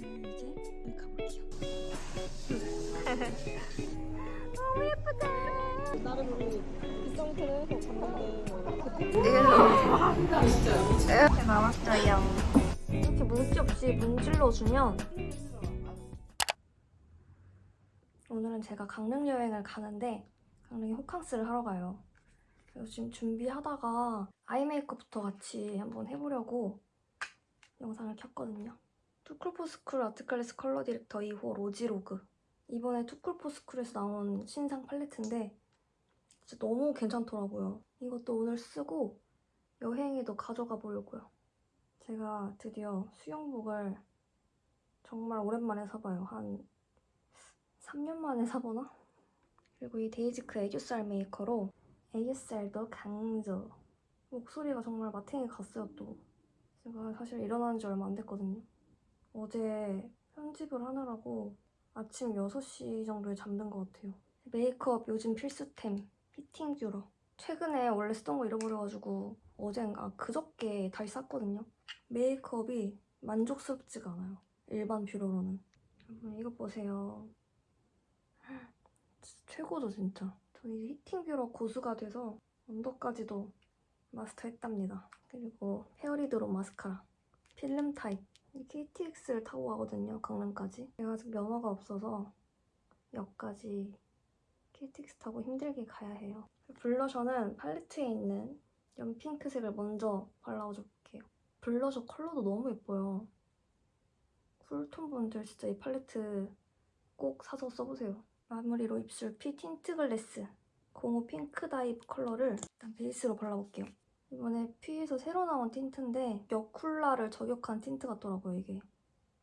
저는 이제 여기 가볼게요. 너무 예쁘다. 나름 우리 비상호텔에서 갔는데 이렇게 나왔어요. 이렇게 문지 없이 문질러 주면 오늘은 제가 강릉 여행을 가는데 강릉에 호캉스를 하러 가요. 그래서 지금 준비하다가 아이 메이크업부터 같이 한번 해보려고 영상을 켰거든요. 투쿨포스쿨 아트클래스 컬러 디렉터 2호 로지로그 이번에 투쿨포스쿨에서 나온 신상 팔레트인데 진짜 너무 괜찮더라고요. 이것도 오늘 쓰고 여행에도 가져가 보려고요. 제가 드디어 수영복을 정말 오랜만에 사봐요. 한 3년 만에 사보나? 그리고 이 데이지크 애교살 메이커로 애교살도 강조. 목소리가 정말 마탱이 갔어요 또. 제가 사실 일어난 지 얼마 안 됐거든요. 어제 편집을 하느라고 아침 6시 정도에 잠든 것 같아요. 메이크업 요즘 필수템 히팅 뷰러. 최근에 원래 쓰던 거 잃어버려가지고 어젠가 그저께 다시 샀거든요. 메이크업이 만족스럽지가 않아요. 일반 뷰러로는. 여러분 이거 보세요. 진짜 최고죠 진짜. 저 이제 히팅 뷰러 고수가 돼서 언더까지도 마스터했답니다. 그리고 페어리드로 마스카라. 필름 타입. 이 KTX를 타고 가거든요, 강릉까지. 제가 아직 면허가 없어서 역까지 KTX 타고 힘들게 가야 해요. 블러셔는 팔레트에 있는 연핑크색을 먼저 발라줘 볼게요. 블러셔 컬러도 너무 예뻐요. 쿨톤 분들 진짜 이 팔레트 꼭 사서 써보세요. 마무리로 입술 퓌 틴트 글래스 05 핑크 다이브 컬러를 일단 베이스로 발라볼게요. 이번에 퓌에서 새로 나온 틴트인데 여쿨라를 저격한 틴트 같더라고요, 이게.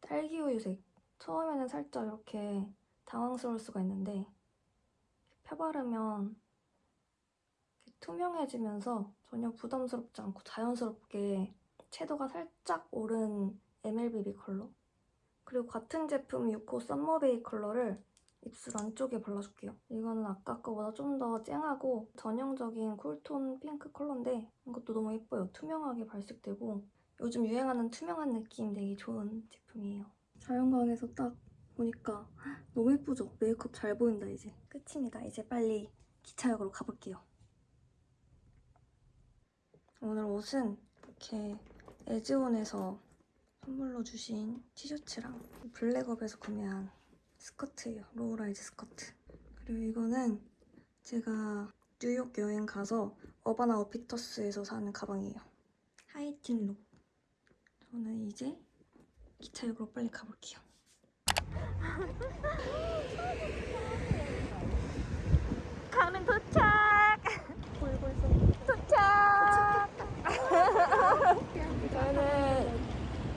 딸기 우유색. 처음에는 살짝 이렇게 당황스러울 수가 있는데 펴바르면 투명해지면서 전혀 부담스럽지 않고 자연스럽게 채도가 살짝 오른 MLBB 컬러 그리고 같은 제품 6호 썸머베이 컬러를 입술 안쪽에 발라줄게요. 이거는 아까 거보다 좀 더 쨍하고 전형적인 쿨톤 핑크 컬러인데 이것도 너무 예뻐요. 투명하게 발색되고 요즘 유행하는 투명한 느낌 되게 좋은 제품이에요. 자연광에서 딱 보니까 너무 예쁘죠? 메이크업 잘 보인다 이제. 끝입니다. 이제 빨리 기차역으로 가볼게요. 오늘 옷은 이렇게 에즈온에서 선물로 주신 티셔츠랑 블랙업에서 구매한 스커트예요. low-rise 스커트. 그리고 이거는 제가 뉴욕 여행 가서 Urban Outfitters에서 사는 가방이에요. 하이틴 룩. 저는 이제 기차 역으로 빨리 가볼게요. 강릉 도착! 도착! 저는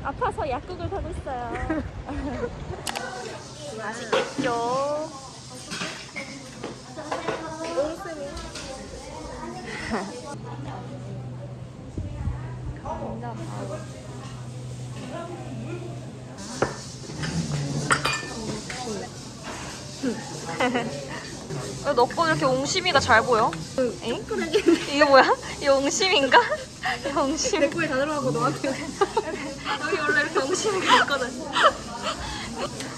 아파서 약국을 가고 있어요. 맛있겠죠? 왜 너꺼 이렇게 옹심이가 잘 보여? 엥? 이게 뭐야? 이 옹심인가? 이 옹심. 내 거에 다 들어가고 너한테 여기 원래 이렇게 옹심이가 있거든.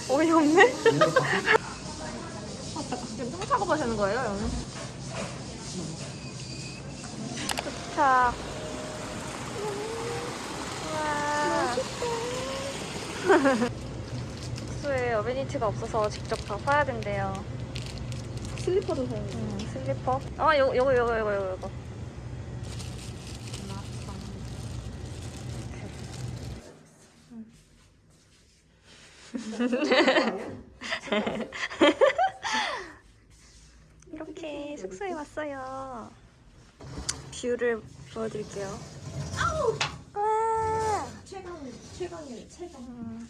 어이없네. 지금 똥 작업하시는 거예요, 여기? 도착. 숙소에 어메니티가 없어서 직접 다 사야 된대요. 슬리퍼도 사야 돼. 음, 슬리퍼. 아, 요거, 요거, 요거, 요거, 요거. 이렇게 숙소에 왔어요. 뷰를 보여드릴게요. 와! 최강 최강이래 최강. 음,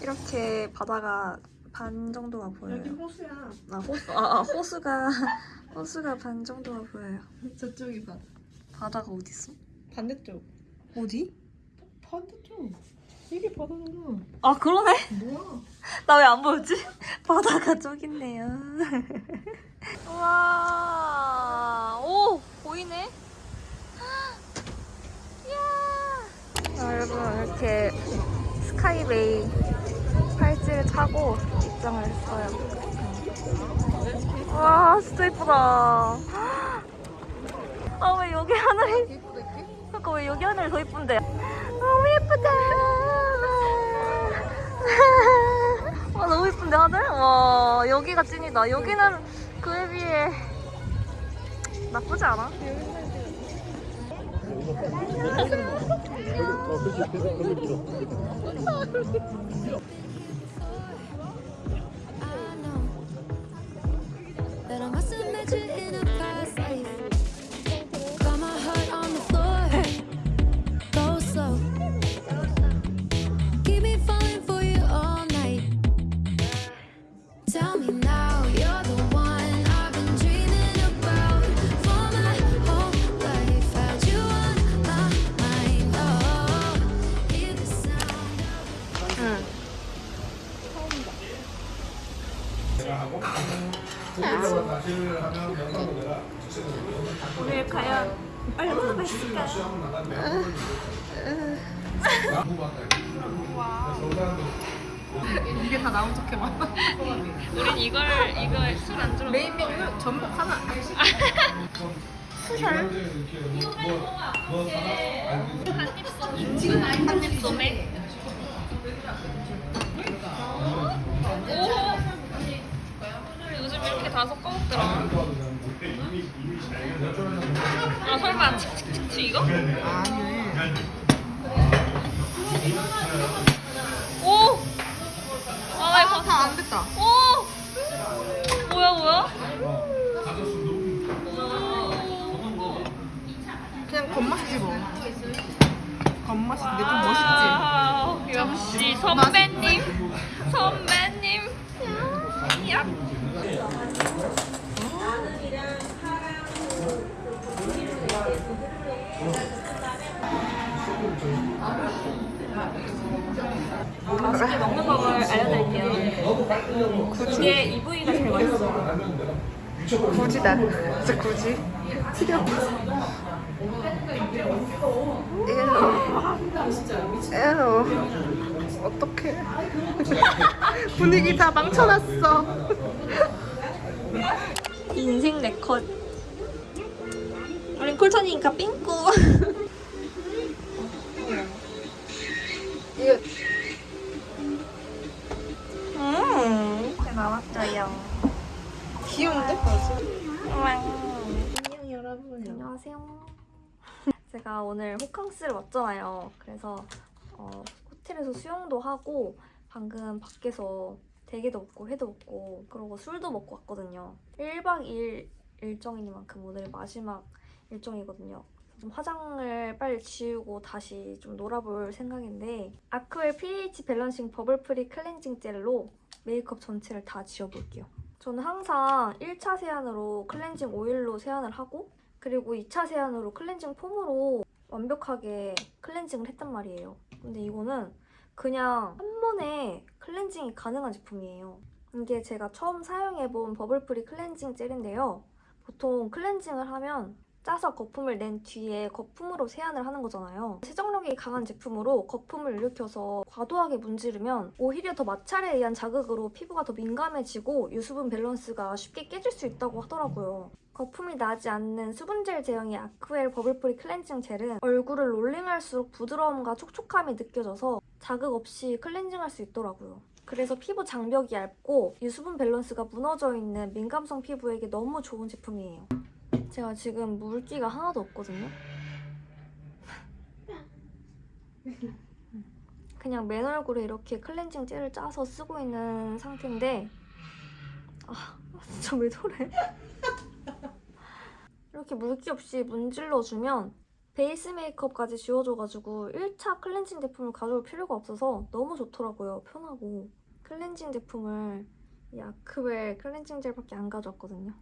이렇게 바다가 반 정도가 보여요. 여기 호수야. 아, 호수, 아, 아, 호수가 호수가 반 정도가 보여요. 저쪽이 바다. 바다가 어디 있어? 반대쪽. 어디? 반대쪽. 이게 바다잖아. 아 그러네. 뭐야? 나 왜 안 보였지? 바다가 저기 있네요. 와, 오 보이네. 이야. 아, 여러분 이렇게 스카이베이 팔찌를 차고 입장을 했어요. 와 진짜 예쁘다. 아 왜 여기 하늘이 그러니까 왜 여기 하늘이 더 예쁜데? 너무 예쁘다. 와 너무 예쁜데 하늘? 와 여기가 찐이다. 여기는 그에 비해 나쁘지 않아. 오늘 과연 얼마나 맛있을까요? 이게 다 나온 척 해봐. 우린 이걸 이걸 술 안주로 메인 메뉴는 전복 하나. 한입 소매. 오. 다 섞어먹더라. 아 설마 칙칙칙칙 이거? 아니. 오. 아 이거 다 안 됐다. 오. 맛있게 먹는 법을 알려드릴게요. 그게 이 부위가 제일 맛있어. 굳이다. 진짜 굳이. 티려. 에로. 어떡해. 분위기 다 망쳐놨어. 인생 네컷. 우린 쿨톤이니까 삥꾸. 안녕하세요. 제가 오늘 호캉스를 왔잖아요. 그래서 어, 호텔에서 수영도 하고 방금 밖에서 대게도 먹고 회도 먹고 그러고 술도 먹고 왔거든요. 1박 2일 일정이니만큼 오늘 마지막 일정이거든요. 좀 화장을 빨리 지우고 다시 좀 놀아볼 생각인데 아크웰 pH 밸런싱 버블 프리 클렌징 젤로 메이크업 전체를 다 지워볼게요. 저는 항상 1차 세안으로 클렌징 오일로 세안을 하고 그리고 2차 세안으로 클렌징 폼으로 완벽하게 클렌징을 했단 말이에요. 근데 이거는 그냥 한 번에 클렌징이 가능한 제품이에요. 이게 제가 처음 사용해본 버블프리 클렌징 젤인데요. 보통 클렌징을 하면 짜서 거품을 낸 뒤에 거품으로 세안을 하는 거잖아요. 세정력이 강한 제품으로 거품을 일으켜서 과도하게 문지르면 오히려 더 마찰에 의한 자극으로 피부가 더 민감해지고 유수분 밸런스가 쉽게 깨질 수 있다고 하더라고요. 거품이 나지 않는 수분젤 제형의 아크웰 버블프리 클렌징 젤은 얼굴을 롤링할수록 부드러움과 촉촉함이 느껴져서 자극 없이 클렌징할 수 있더라고요. 그래서 피부 장벽이 얇고 유수분 밸런스가 무너져 있는 민감성 피부에게 너무 좋은 제품이에요. 제가 지금 물기가 하나도 없거든요. 그냥 맨 얼굴에 이렇게 클렌징 젤을 짜서 쓰고 있는 상태인데 아 진짜 왜 저래? 이렇게 물기 없이 문질러주면 베이스 메이크업까지 지워줘가지고 1차 클렌징 제품을 가져올 필요가 없어서 너무 좋더라고요. 편하고. 클렌징 제품을 이 아크웰 클렌징 젤밖에 안 가져왔거든요.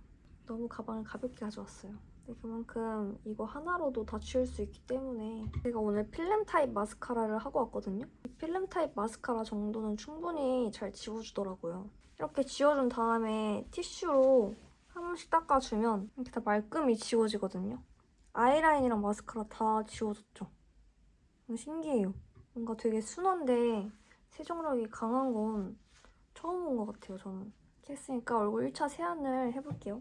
너무 가방을 가볍게 가져왔어요. 근데 그만큼 이거 하나로도 다 지울 수 있기 때문에 제가 오늘 필름 타입 마스카라를 하고 왔거든요. 이 필름 타입 마스카라 정도는 충분히 잘 지워주더라고요. 이렇게 지워준 다음에 티슈로 한 번씩 닦아주면 이렇게 다 말끔히 지워지거든요. 아이라인이랑 마스카라 다 지워졌죠. 신기해요. 뭔가 되게 순한데 세정력이 강한 건 처음 본 것 같아요, 저는. 이렇게 했으니까 얼굴 1차 세안을 해볼게요.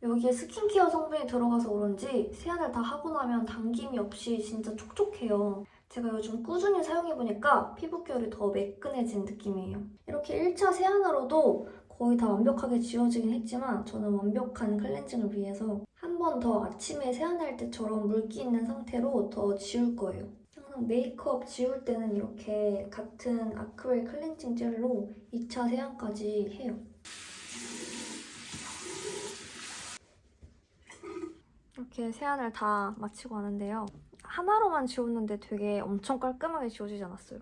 여기에 스킨케어 성분이 들어가서 그런지 세안을 다 하고 나면 당김이 없이 진짜 촉촉해요. 제가 요즘 꾸준히 사용해보니까 피부 결이 더 매끈해진 느낌이에요. 이렇게 1차 세안으로도 거의 다 완벽하게 지워지긴 했지만 저는 완벽한 클렌징을 위해서 한 번 더 아침에 세안할 때처럼 물기 있는 상태로 더 지울 거예요. 항상 메이크업 지울 때는 이렇게 같은 아크릴 클렌징 젤로 2차 세안까지 해요. 이렇게 세안을 다 마치고 왔는데요. 하나로만 지웠는데 되게 엄청 깔끔하게 지워지지 않았어요.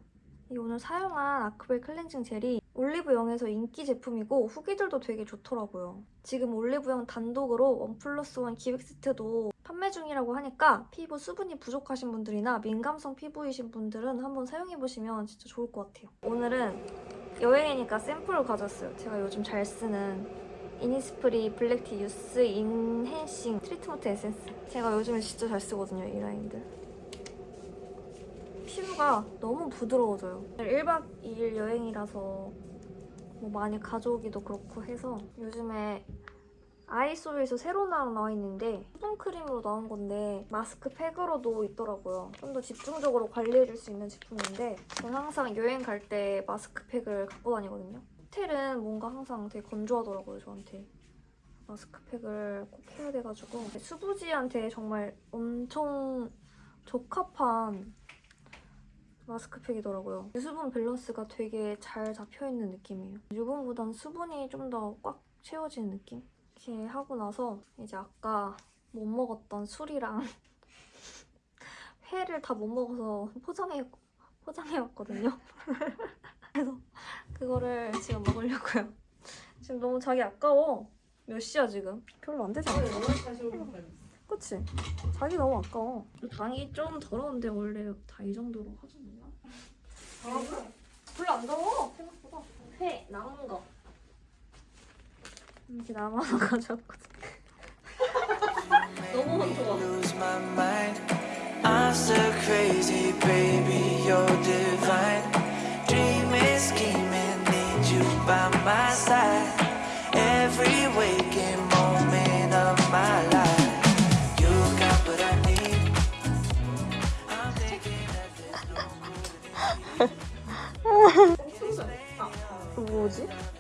이 오늘 사용한 아크릴 클렌징 젤이 올리브영에서 인기 제품이고 후기들도 되게 좋더라고요. 지금 올리브영 단독으로 원 플러스 원 기획 세트도 판매 중이라고 하니까 피부 수분이 부족하신 분들이나 민감성 피부이신 분들은 한번 사용해보시면 진짜 좋을 것 같아요. 오늘은 여행이니까 샘플을 가져왔어요. 제가 요즘 잘 쓰는 이니스프리 블랙티 유스 인핸싱 트리트먼트 에센스 제가 요즘에 진짜 잘 쓰거든요 이 라인들 피부가 너무 부드러워져요. 1박 2일 여행이라서 뭐 많이 가져오기도 그렇고 해서 요즘에 아이소에서 새로 나와 있는데 수분크림으로 나온 건데 마스크 팩으로도 있더라고요. 좀 더 집중적으로 관리해줄 수 있는 제품인데 저는 항상 여행 갈 때 마스크 팩을 갖고 다니거든요. 호텔은 뭔가 항상 되게 건조하더라고요, 저한테. 마스크팩을 꼭 해야 돼가지고. 수부지한테 정말 엄청 적합한 마스크팩이더라고요. 유수분 밸런스가 되게 잘 잡혀있는 느낌이에요. 유분보단 수분이 좀 더 꽉 채워지는 느낌? 이렇게 하고 나서 이제 아까 못 먹었던 술이랑 회를 다 못 먹어서 포장해, 포장해왔거든요. 그래서 그거를 지금 먹으려고요. 지금 너무 자기 아까워. 몇 시야 지금? 별로 안 않아? 그치? 자기 너무 아까워. 당이 좀 더러운데 원래 다 이 정도로 하잖아요. 별로 안 더러워 생각보다. 회 남은 거. 이렇게 남아서 가져왔거든. 너무 많더 뭐지?